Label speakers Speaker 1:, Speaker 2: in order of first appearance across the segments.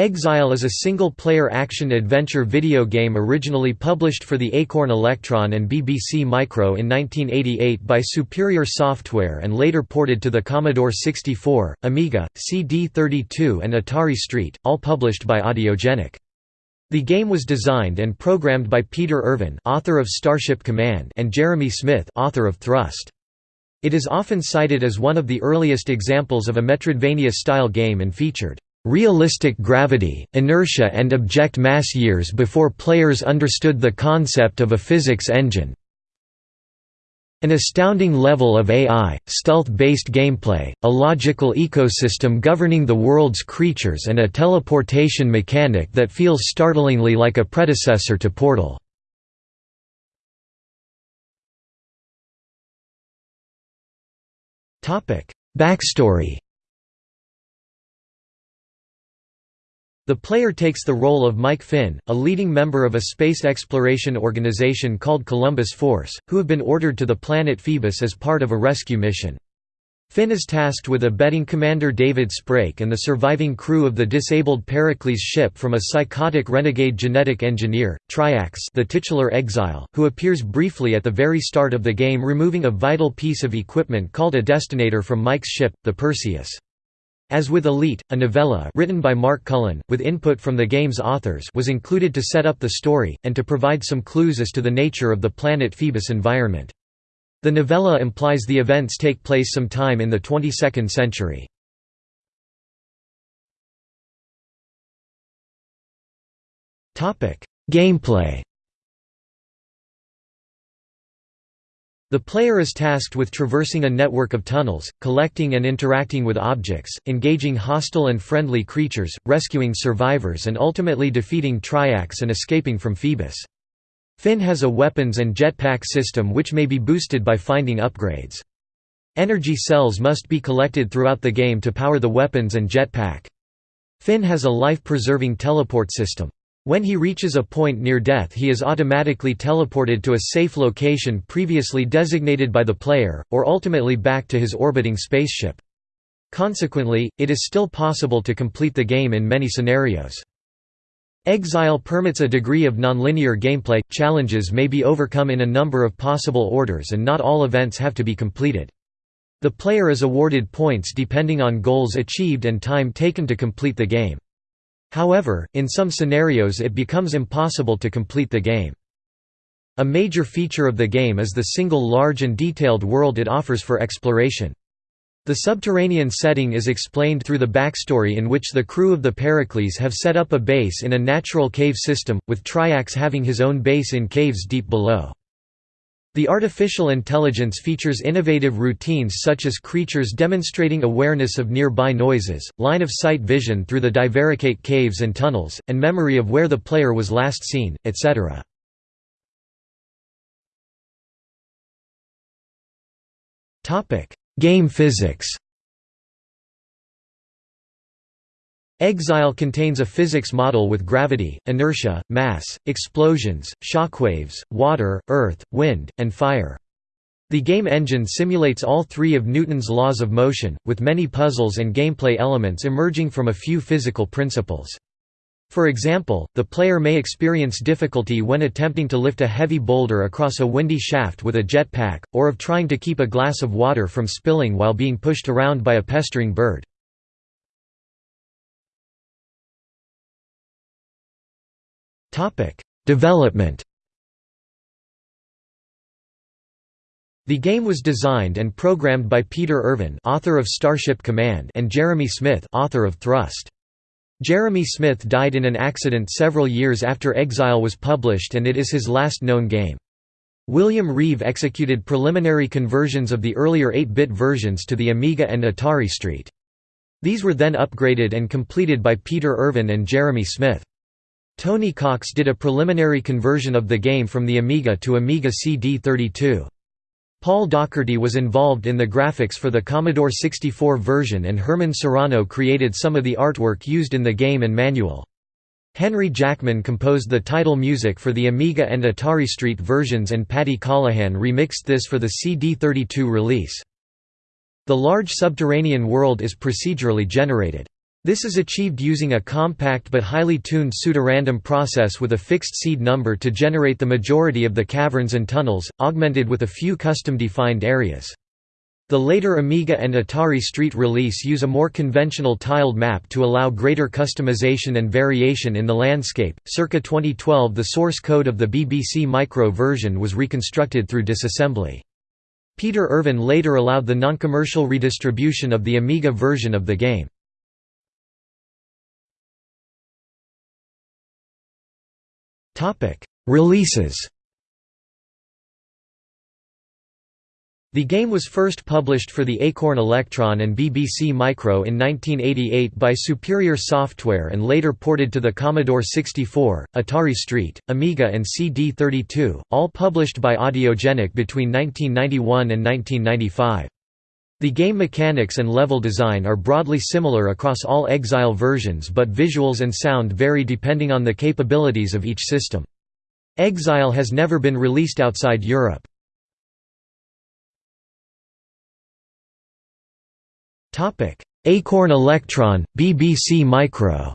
Speaker 1: Exile is a single-player action-adventure video game originally published for the Acorn Electron and BBC Micro in 1988 by Superior Software and later ported to the Commodore 64, Amiga, CD32 and Atari ST, all published by Audiogenic. The game was designed and programmed by Peter Irvin author of Starship Command and Jeremy Smith author of Thrust. It is often cited as one of the earliest examples of a Metroidvania-style game and featured realistic gravity, inertia and object mass years before players understood the concept of a physics engine. An astounding level of AI, stealth-based gameplay, a logical ecosystem governing the world's creatures and a teleportation mechanic that feels startlingly like a predecessor to Portal. Backstory The player takes the role of Mike Finn, a leading member of a space exploration organization called Columbus Force, who have been ordered to the planet Phoebus as part of a rescue mission. Finn is tasked with abetting Commander David Sprake and the surviving crew of the disabled Pericles ship from a psychotic renegade genetic engineer, Triax the titular exile, who appears briefly at the very start of the game removing a vital piece of equipment called a destinator from Mike's ship, the Perseus. As with Elite, a novella written by Mark Cullen, with input from the game's authors was included to set up the story, and to provide some clues as to the nature of the planet Phoebus environment. The novella implies the events take place sometime in the 22nd century. Gameplay The player is tasked with traversing a network of tunnels, collecting and interacting with objects, engaging hostile and friendly creatures, rescuing survivors and ultimately defeating Triax and escaping from Phoebus. Finn has a weapons and jetpack system which may be boosted by finding upgrades. Energy cells must be collected throughout the game to power the weapons and jetpack. Finn has a life-preserving teleport system. When he reaches a point near death he is automatically teleported to a safe location previously designated by the player, or ultimately back to his orbiting spaceship. Consequently, it is still possible to complete the game in many scenarios. Exile permits a degree of nonlinear gameplay, challenges may be overcome in a number of possible orders and not all events have to be completed. The player is awarded points depending on goals achieved and time taken to complete the game. However, in some scenarios it becomes impossible to complete the game. A major feature of the game is the single large and detailed world it offers for exploration. The subterranean setting is explained through the backstory in which the crew of the Pericles have set up a base in a natural cave system, with Triax having his own base in caves deep below. The artificial intelligence features innovative routines such as creatures demonstrating awareness of nearby noises, line-of-sight vision through the divaricate caves and tunnels, and memory of where the player was last seen, etc. Game physics Exile contains a physics model with gravity, inertia, mass, explosions, shockwaves, water, earth, wind, and fire. The game engine simulates all three of Newton's laws of motion, with many puzzles and gameplay elements emerging from a few physical principles. For example, the player may experience difficulty when attempting to lift a heavy boulder across a windy shaft with a jetpack, or of trying to keep a glass of water from spilling while being pushed around by a pestering bird. Development The game was designed and programmed by Peter Irvin, author of Starship Command, and Jeremy Smith, author of Thrust. Jeremy Smith died in an accident several years after Exile was published and it is his last known game. William Reeve executed preliminary conversions of the earlier 8-bit versions to the Amiga and Atari ST. These were then upgraded and completed by Peter Irvin and Jeremy Smith. Tony Cox did a preliminary conversion of the game from the Amiga to Amiga CD32. Paul Docherty was involved in the graphics for the Commodore 64 version and Herman Serrano created some of the artwork used in the game and manual. Henry Jackman composed the title music for the Amiga and Atari ST versions and Paddy Callahan remixed this for the CD32 release. The large subterranean world is procedurally generated. This is achieved using a compact but highly tuned pseudorandom process with a fixed seed number to generate the majority of the caverns and tunnels, augmented with a few custom-defined areas. The later Amiga and Atari Street release use a more conventional tiled map to allow greater customization and variation in the landscape. Circa 2012, the source code of the BBC Micro version was reconstructed through disassembly. Peter Irvin later allowed the non-commercial redistribution of the Amiga version of the game. Releases The game was first published for the Acorn Electron and BBC Micro in 1988 by Superior Software and later ported to the Commodore 64, Atari ST, Amiga and CD32, all published by Audiogenic between 1991 and 1995. The game mechanics and level design are broadly similar across all Exile versions but visuals and sound vary depending on the capabilities of each system. Exile has never been released outside Europe. Acorn Electron, BBC Micro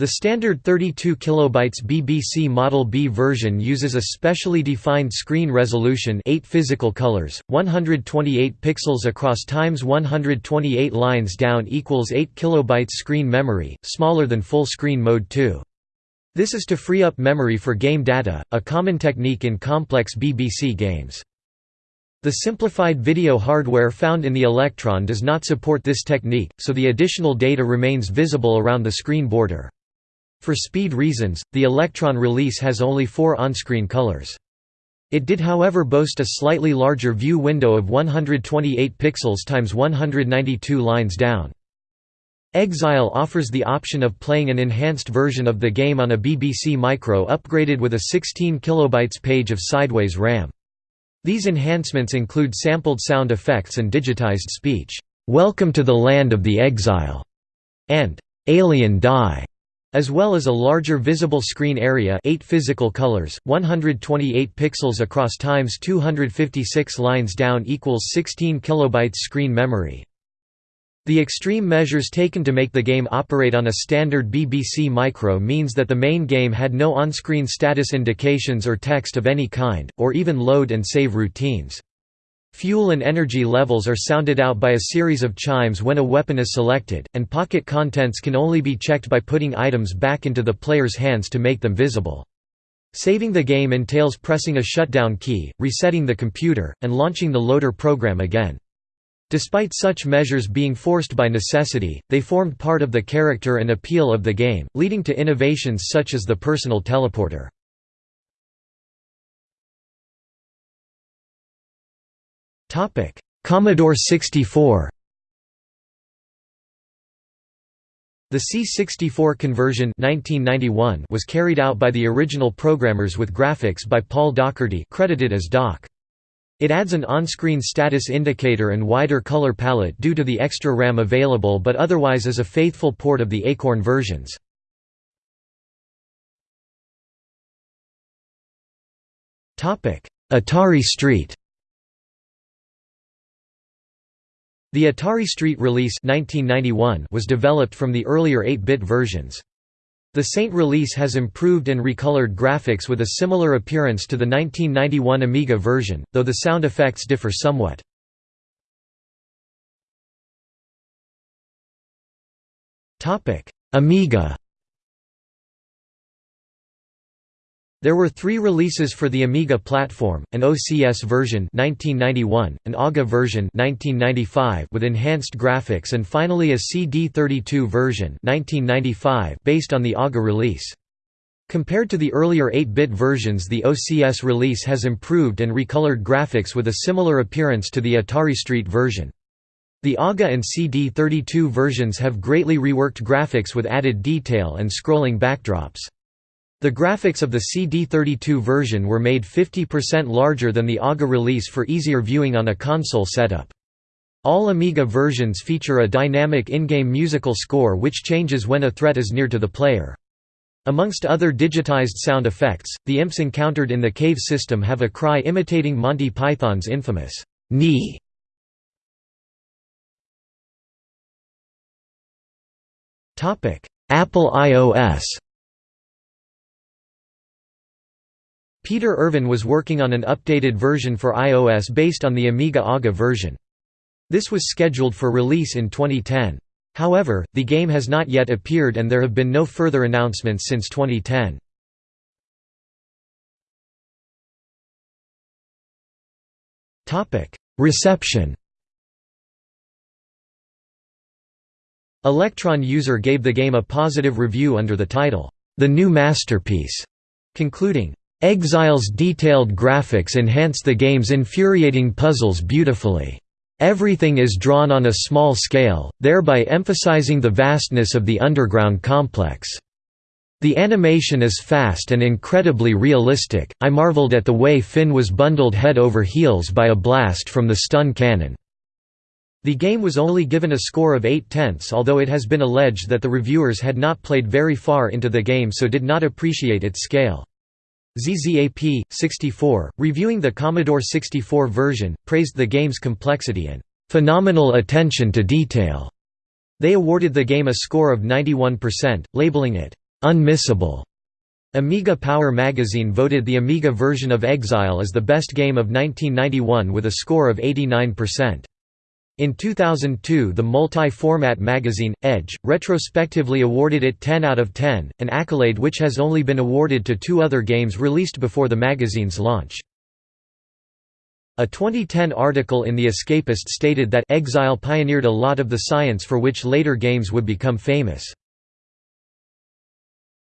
Speaker 1: The standard 32 kilobytes BBC Model B version uses a specially defined screen resolution 8 physical colors, 128 pixels across times 128 lines down equals 8 kilobytes screen memory, smaller than full screen mode 2. This is to free up memory for game data, a common technique in complex BBC games. The simplified video hardware found in the Electron does not support this technique, so the additional data remains visible around the screen border. For speed reasons, the Electron release has only four on-screen colors. It did however boast a slightly larger view window of 128 pixels times 192 lines down. Exile offers the option of playing an enhanced version of the game on a BBC Micro upgraded with a 16 kilobytes page of sideways RAM. These enhancements include sampled sound effects and digitized speech, "'Welcome to the Land of the Exile' and "'Alien Die' as well as a larger visible screen area 8 physical colors, 128 pixels across times 256 lines down equals 16 kilobytes screen memory. The extreme measures taken to make the game operate on a standard BBC Micro means that the main game had no on-screen status indications or text of any kind, or even load and save routines. Fuel and energy levels are sounded out by a series of chimes when a weapon is selected, and pocket contents can only be checked by putting items back into the player's hands to make them visible. Saving the game entails pressing a shutdown key, resetting the computer, and launching the loader program again. Despite such measures being forced by necessity, they formed part of the character and appeal of the game, leading to innovations such as the personal teleporter. Topic: Commodore 64. The C64 conversion 1991 was carried out by the original programmers with graphics by Paul Docherty credited as Doc. It adds an on-screen status indicator and wider color palette due to the extra RAM available but otherwise is a faithful port of the Acorn versions. Atari ST The Atari ST release 1991 was developed from the earlier 8-bit versions. The Saint release has improved and recolored graphics with a similar appearance to the 1991 Amiga version, though the sound effects differ somewhat. Amiga There were three releases for the Amiga platform, an OCS version 1991, an AGA version 1995 with enhanced graphics and finally a CD32 version 1995 based on the AGA release. Compared to the earlier 8-bit versions the OCS release has improved and recolored graphics with a similar appearance to the Atari Street version. The AGA and CD32 versions have greatly reworked graphics with added detail and scrolling backdrops. The graphics of the CD32 version were made 50% larger than the AGA release for easier viewing on a console setup. All Amiga versions feature a dynamic in-game musical score which changes when a threat is near to the player. Amongst other digitized sound effects, the imps encountered in the cave system have a cry imitating Monty Python's infamous Ni. Apple iOS Peter Irvin was working on an updated version for iOS based on the Amiga AGA version. This was scheduled for release in 2010. However, the game has not yet appeared and there have been no further announcements since 2010. Reception Electron user gave the game a positive review under the title, "'The New Masterpiece", concluding, Exile's detailed graphics enhance the game's infuriating puzzles beautifully. Everything is drawn on a small scale, thereby emphasizing the vastness of the underground complex. The animation is fast and incredibly realistic. I marveled at the way Finn was bundled head over heels by a blast from the stun cannon. The game was only given a score of 8 tenths although it has been alleged that the reviewers had not played very far into the game so did not appreciate its scale. ZZAP, 64, reviewing the Commodore 64 version, praised the game's complexity and "...phenomenal attention to detail." They awarded the game a score of 91%, labeling it, "...unmissable." Amiga Power magazine voted the Amiga version of Exile as the best game of 1991 with a score of 89%. In 2002 the multi-format magazine, Edge, retrospectively awarded it 10 out of 10, an accolade which has only been awarded to two other games released before the magazine's launch. A 2010 article in The Escapist stated that Exile pioneered a lot of the science for which later games would become famous.